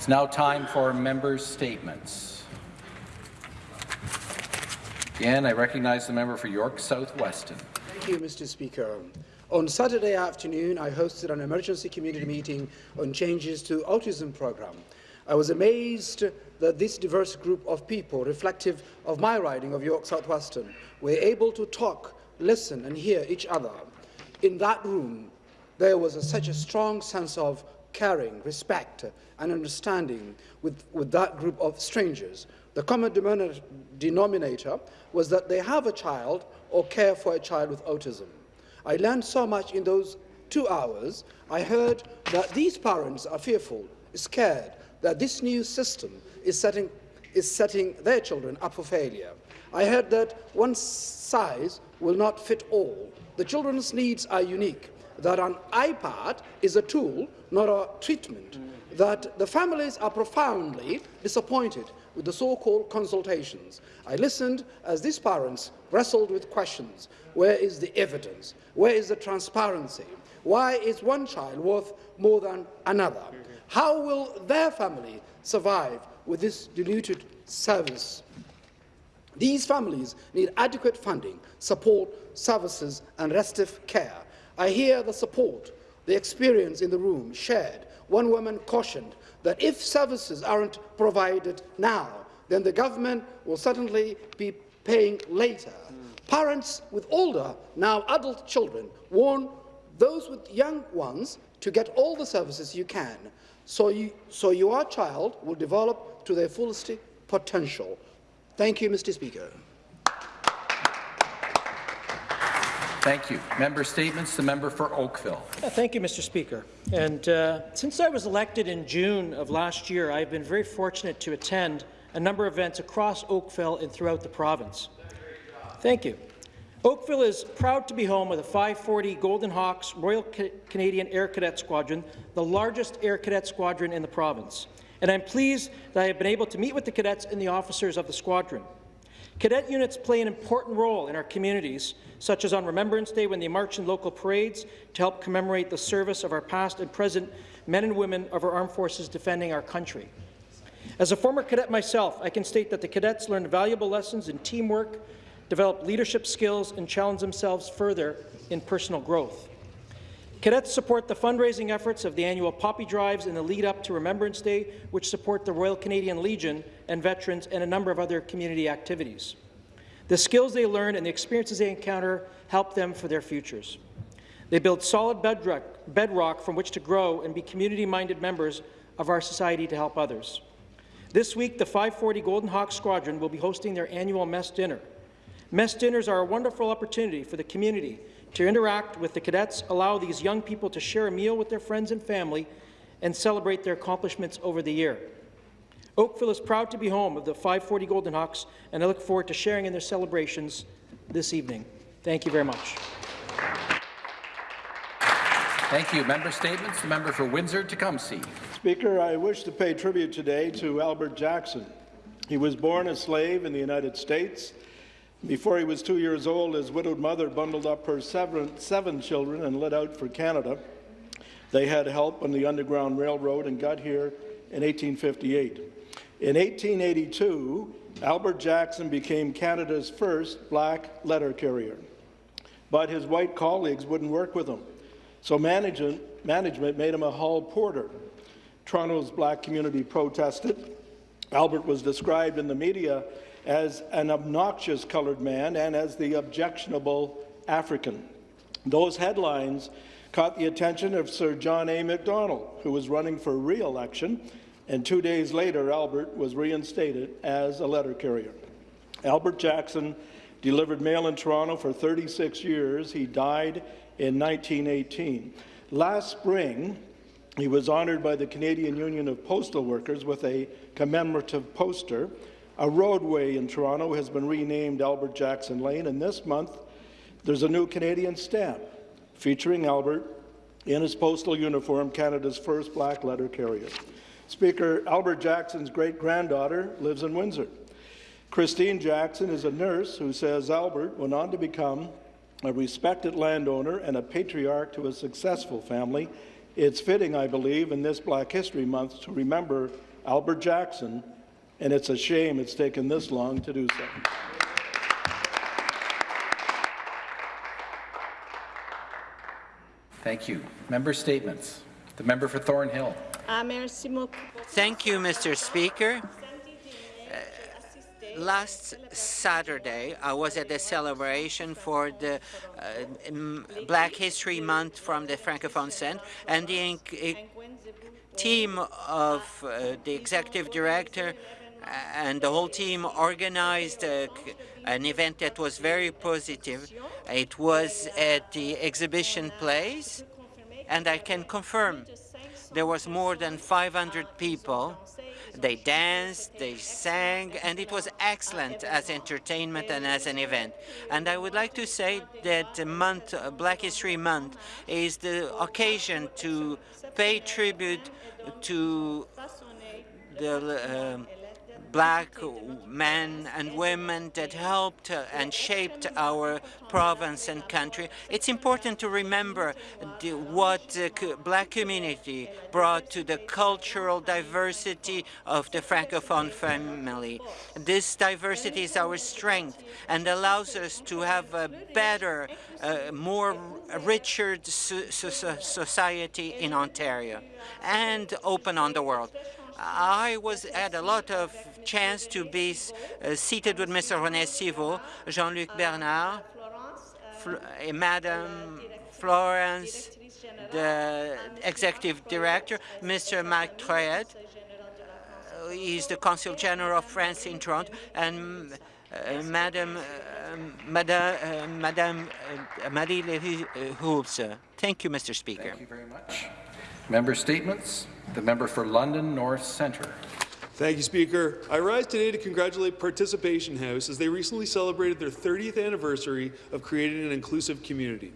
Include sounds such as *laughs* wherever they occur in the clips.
It's now time for members' statements. Again, I recognize the member for York South-Weston. Thank you, Mr. Speaker. On Saturday afternoon, I hosted an emergency community meeting on changes to autism program. I was amazed that this diverse group of people, reflective of my riding of York South-Weston, were able to talk, listen and hear each other. In that room, there was a, such a strong sense of caring, respect and understanding with, with that group of strangers. The common denominator was that they have a child or care for a child with autism. I learned so much in those two hours. I heard that these parents are fearful, scared, that this new system is setting, is setting their children up for failure. I heard that one size will not fit all. The children's needs are unique, that an iPad is a tool, not a treatment, that the families are profoundly disappointed with the so-called consultations. I listened as these parents wrestled with questions. Where is the evidence? Where is the transparency? Why is one child worth more than another? How will their family survive with this diluted service? These families need adequate funding, support, services and respite care. I hear the support, the experience in the room shared. One woman cautioned that if services aren't provided now, then the government will certainly be paying later. Mm. Parents with older, now adult children warn those with young ones to get all the services you can, so, you, so your child will develop to their fullest potential. Thank you, Mr. Speaker. Thank you. Member statements. The member for Oakville. Thank you, Mr. Speaker. And uh, since I was elected in June of last year, I've been very fortunate to attend a number of events across Oakville and throughout the province. Thank you. Oakville is proud to be home of the 540 Golden Hawks Royal Canadian Air Cadet Squadron, the largest air cadet squadron in the province. And I'm pleased that I have been able to meet with the cadets and the officers of the squadron. Cadet units play an important role in our communities, such as on Remembrance Day when they march in local parades to help commemorate the service of our past and present men and women of our armed forces defending our country. As a former cadet myself, I can state that the cadets learned valuable lessons in teamwork, develop leadership skills, and challenge themselves further in personal growth. Cadets support the fundraising efforts of the annual Poppy Drives in the lead-up to Remembrance Day, which support the Royal Canadian Legion and veterans and a number of other community activities. The skills they learn and the experiences they encounter help them for their futures. They build solid bedrock, bedrock from which to grow and be community-minded members of our society to help others. This week, the 540 Golden Hawk Squadron will be hosting their annual mess dinner. Mess dinners are a wonderful opportunity for the community to interact with the cadets, allow these young people to share a meal with their friends and family, and celebrate their accomplishments over the year. Oakville is proud to be home of the 540 Golden Hawks, and I look forward to sharing in their celebrations this evening. Thank you very much. Thank you. Member statements. The member for Windsor-Tecumseh. Speaker, I wish to pay tribute today to Albert Jackson. He was born a slave in the United States before he was two years old, his widowed mother bundled up her seven, seven children and lit out for Canada. They had help on the Underground Railroad and got here in 1858. In 1882, Albert Jackson became Canada's first black letter carrier. But his white colleagues wouldn't work with him, so management, management made him a hall porter. Toronto's black community protested. Albert was described in the media as an obnoxious coloured man and as the objectionable African. Those headlines caught the attention of Sir John A. Macdonald, who was running for re-election, and two days later, Albert was reinstated as a letter carrier. Albert Jackson delivered mail in Toronto for 36 years. He died in 1918. Last spring, he was honoured by the Canadian Union of Postal Workers with a commemorative poster a roadway in Toronto has been renamed Albert Jackson Lane, and this month there's a new Canadian stamp featuring Albert in his postal uniform, Canada's first black letter carrier. Speaker, Albert Jackson's great-granddaughter lives in Windsor. Christine Jackson is a nurse who says Albert went on to become a respected landowner and a patriarch to a successful family. It's fitting, I believe, in this Black History Month to remember Albert Jackson, and it's a shame it's taken this long to do so. Thank you. Member statements. The member for Thornhill. Ah, merci beaucoup. Thank you, Mr. Speaker. Last Saturday, I was at the celebration for the uh, Black History Month from the Francophone Center, and the team of uh, the executive director and the whole team organized a, an event that was very positive. It was at the exhibition place, and I can confirm there was more than 500 people. They danced, they sang, and it was excellent as entertainment and as an event. And I would like to say that month, uh, Black History Month, is the occasion to pay tribute to the um black men and women that helped and shaped our province and country. It's important to remember the, what the black community brought to the cultural diversity of the Francophone family. This diversity is our strength and allows us to have a better, uh, more richer so so society in Ontario and open on the world. I was had a lot of chance to be uh, seated with Mr. René Sivo, Jean-Luc Bernard, Fl uh, Madame Florence, the executive director, Mr. Marc Trouyet, uh, he's the Consul General of France in Toronto, and uh, Madame, uh, Madame, uh, Madame uh, Marie Lévy Hulse. Thank you, Mr. Speaker. Thank you very much. Member statements. The member for London North Centre. Thank you, Speaker. I rise today to congratulate Participation House as they recently celebrated their 30th anniversary of creating an inclusive community.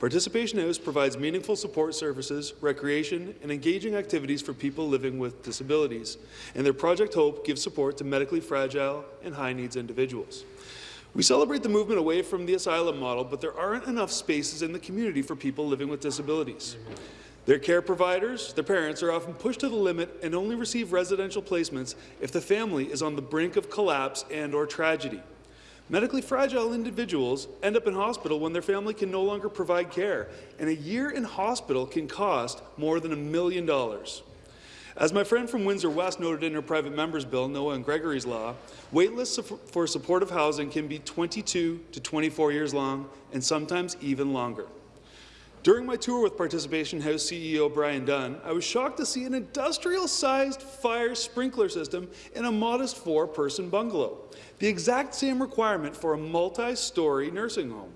Participation House provides meaningful support services, recreation, and engaging activities for people living with disabilities, and their Project Hope gives support to medically fragile and high-needs individuals. We celebrate the movement away from the asylum model, but there aren't enough spaces in the community for people living with disabilities. Their care providers, their parents, are often pushed to the limit and only receive residential placements if the family is on the brink of collapse and or tragedy. Medically fragile individuals end up in hospital when their family can no longer provide care, and a year in hospital can cost more than a million dollars. As my friend from Windsor West noted in her private member's bill, Noah and Gregory's law, waitlists for supportive housing can be 22 to 24 years long and sometimes even longer. During my tour with Participation House CEO Brian Dunn, I was shocked to see an industrial-sized fire sprinkler system in a modest four-person bungalow, the exact same requirement for a multi-story nursing home.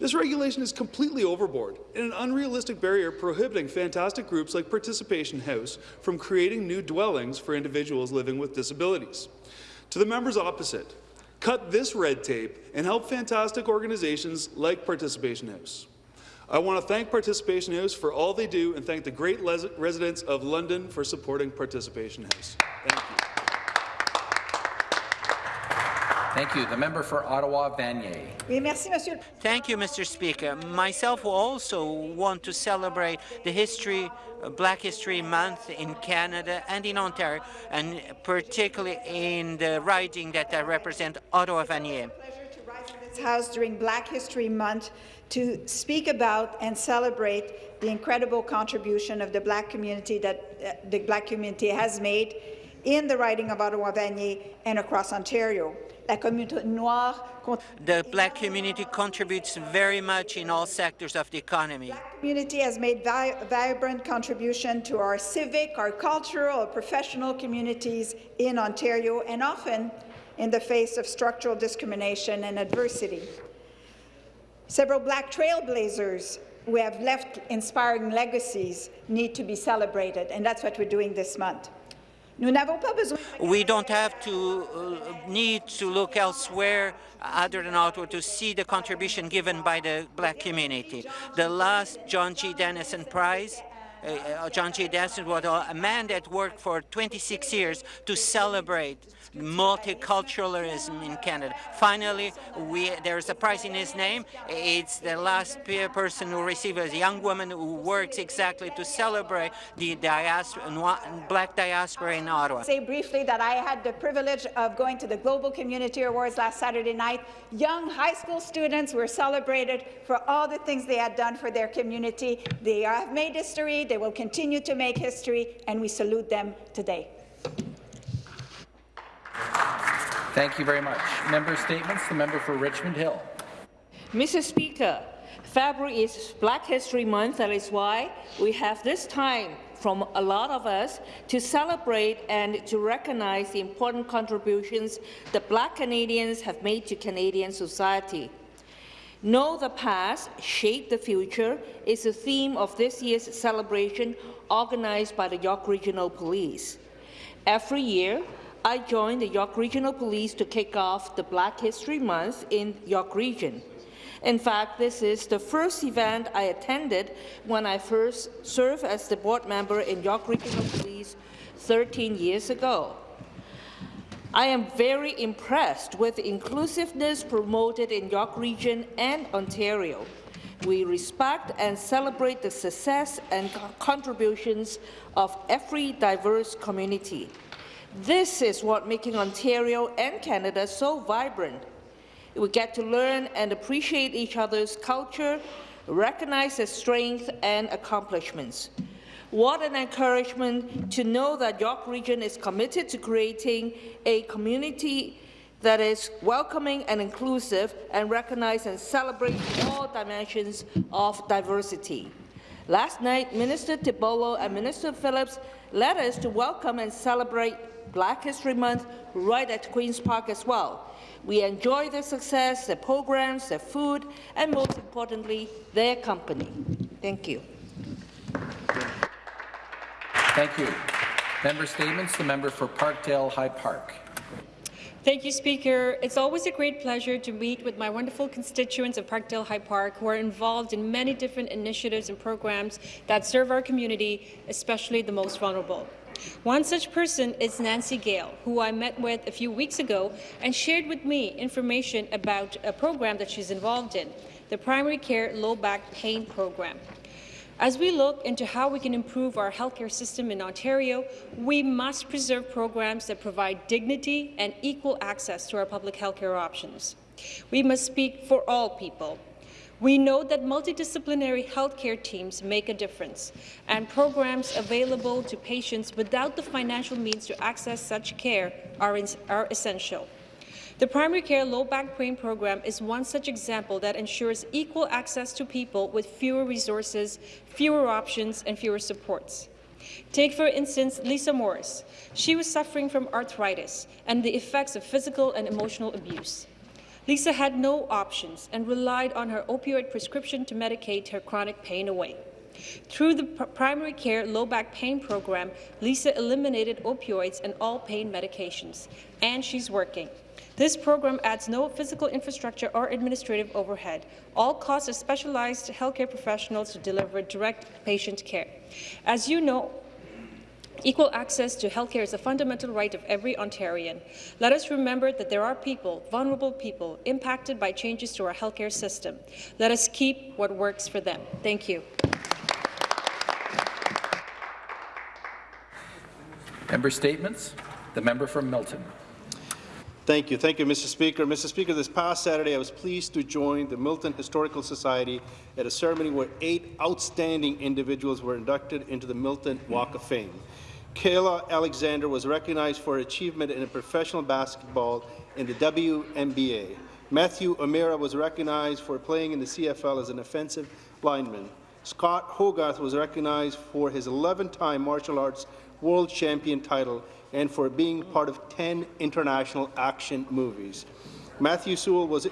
This regulation is completely overboard and an unrealistic barrier prohibiting fantastic groups like Participation House from creating new dwellings for individuals living with disabilities. To the members opposite, cut this red tape and help fantastic organizations like Participation House. I want to thank Participation House for all they do and thank the great residents of London for supporting Participation House. Thank you. Thank you. The member for Ottawa Vanier. Thank you, Mr. Speaker. Myself will also want to celebrate the history, uh, Black History Month in Canada and in Ontario, and particularly in the riding that I represent, Ottawa Vanier. Pleasure to rise in this house during Black History Month to speak about and celebrate the incredible contribution of the Black community that uh, the Black community has made in the riding of Ottawa Vanier and across Ontario. La communauté noire the black community contributes very much in all sectors of the economy. The black community has made vi vibrant contribution to our civic, our cultural, our professional communities in Ontario, and often in the face of structural discrimination and adversity. Several black trailblazers who have left inspiring legacies need to be celebrated, and that's what we're doing this month. We don't have to uh, need to look elsewhere other than Ottawa to see the contribution given by the black community. The last John G. Dennison Prize uh, John J. Desmond was a man that worked for 26 years to celebrate multiculturalism in Canada. Finally, we, there's a prize in his name. It's the last pe- person who received a young woman who works exactly to celebrate the diaspora, black diaspora in Ottawa. Say briefly that I had the privilege of going to the Global Community Awards last Saturday night. Young high school students were celebrated for all the things they had done for their community. They have made history, they will continue to make history, and we salute them today. Thank you very much. Member statements. The member for Richmond Hill. Mr. Speaker, February is Black History Month. That is why we have this time from a lot of us to celebrate and to recognize the important contributions that Black Canadians have made to Canadian society. Know the past, shape the future is the theme of this year's celebration organized by the York Regional Police. Every year, I join the York Regional Police to kick off the Black History Month in York Region. In fact, this is the first event I attended when I first served as the board member in York Regional Police 13 years ago. I am very impressed with the inclusiveness promoted in York Region and Ontario. We respect and celebrate the success and contributions of every diverse community. This is what making Ontario and Canada so vibrant. We get to learn and appreciate each other's culture, recognize their strengths and accomplishments. What an encouragement to know that York Region is committed to creating a community that is welcoming and inclusive and recognize and celebrate all dimensions of diversity. Last night, Minister Tibollo and Minister Phillips led us to welcome and celebrate Black History Month right at Queen's Park as well. We enjoy their success, their programs, their food, and most importantly, their company. Thank you. Thank you. Member statements. The member for Parkdale High Park. Thank you, Speaker. It's always a great pleasure to meet with my wonderful constituents of Parkdale High Park who are involved in many different initiatives and programs that serve our community, especially the most vulnerable. One such person is Nancy Gale, who I met with a few weeks ago and shared with me information about a program that she's involved in, the Primary Care Low Back Pain Program. As we look into how we can improve our healthcare system in Ontario, we must preserve programs that provide dignity and equal access to our public healthcare options. We must speak for all people. We know that multidisciplinary healthcare teams make a difference, and programs available to patients without the financial means to access such care are, are essential. The Primary Care Low Back Pain Program is one such example that ensures equal access to people with fewer resources, fewer options, and fewer supports. Take, for instance, Lisa Morris. She was suffering from arthritis and the effects of physical and emotional abuse. Lisa had no options and relied on her opioid prescription to medicate her chronic pain away. Through the primary care low back pain program, Lisa eliminated opioids and all pain medications, and she's working. This program adds no physical infrastructure or administrative overhead. All costs are specialized healthcare professionals to deliver direct patient care. As you know, Equal access to healthcare is a fundamental right of every Ontarian. Let us remember that there are people, vulnerable people, impacted by changes to our healthcare system. Let us keep what works for them. Thank you. Member statements. The member from Milton. Thank you. Thank you, Mr. Speaker. Mr. Speaker, this past Saturday, I was pleased to join the Milton Historical Society at a ceremony where eight outstanding individuals were inducted into the Milton Walk of Fame. Kayla Alexander was recognized for achievement in professional basketball in the WNBA. Matthew O'Meara was recognized for playing in the CFL as an offensive lineman. Scott Hogarth was recognized for his 11-time martial arts world champion title and for being part of 10 international action movies. Matthew Sewell was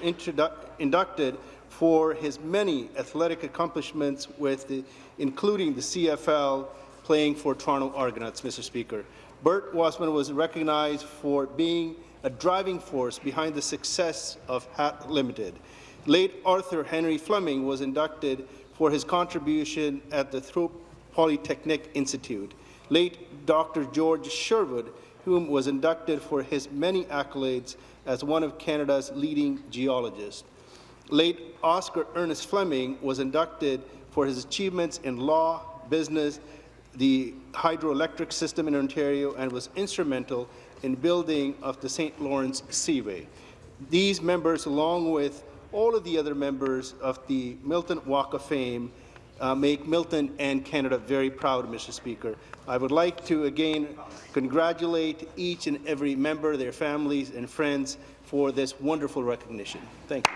inducted for his many athletic accomplishments, with the, including the CFL, playing for Toronto Argonauts, Mr. Speaker. Bert Wasman was recognized for being a driving force behind the success of Hat Limited. Late Arthur Henry Fleming was inducted for his contribution at the Thorpe Polytechnic Institute. Late Dr. George Sherwood, whom was inducted for his many accolades as one of Canada's leading geologists. Late Oscar Ernest Fleming was inducted for his achievements in law, business, the hydroelectric system in Ontario, and was instrumental in building of the St. Lawrence Seaway. These members, along with all of the other members of the Milton Walk of Fame, uh, make Milton and Canada very proud, Mr. Speaker. I would like to again congratulate each and every member, their families and friends for this wonderful recognition. Thank you.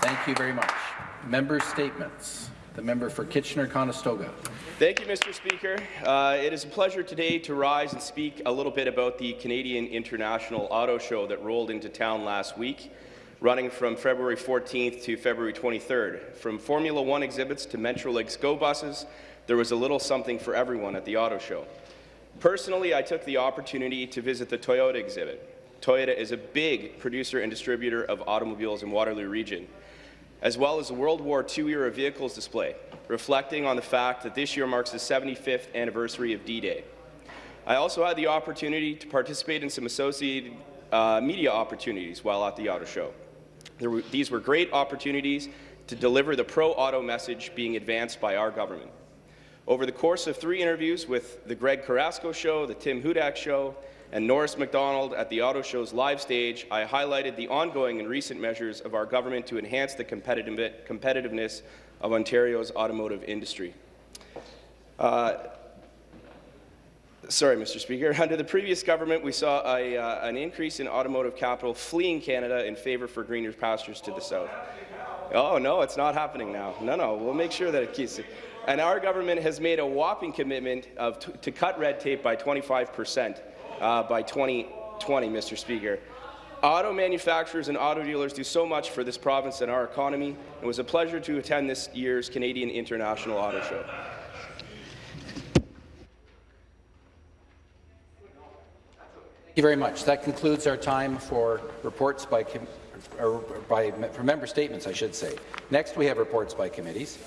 Thank you very much. Member statements. The member for Kitchener-Conestoga. Thank you, Mr. Speaker. Uh, it is a pleasure today to rise and speak a little bit about the Canadian International Auto Show that rolled into town last week, running from February 14th to February 23rd. From Formula One exhibits to Metrolinx Go buses, there was a little something for everyone at the auto show. Personally, I took the opportunity to visit the Toyota exhibit. Toyota is a big producer and distributor of automobiles in Waterloo region as well as the World War II-era vehicles display, reflecting on the fact that this year marks the 75th anniversary of D-Day. I also had the opportunity to participate in some associated uh, media opportunities while at the auto show. Were, these were great opportunities to deliver the pro-auto message being advanced by our government. Over the course of three interviews with the Greg Carrasco Show, the Tim Hudak Show, and Norris McDonald at the Auto Show's live stage, I highlighted the ongoing and recent measures of our government to enhance the competitive competitiveness of Ontario's automotive industry. Uh, sorry, Mr. Speaker. *laughs* Under the previous government, we saw a, uh, an increase in automotive capital fleeing Canada in favour for greener pastures to the south. Oh, no, it's not happening now. No, no, we'll make sure that it keeps it. And our government has made a whopping commitment of to cut red tape by 25 percent uh, by 2020, Mr. Speaker. Auto manufacturers and auto dealers do so much for this province and our economy. It was a pleasure to attend this year's Canadian International Auto Show. Thank you very much. That concludes our time for reports by, or by for member statements, I should say. Next, we have reports by committees.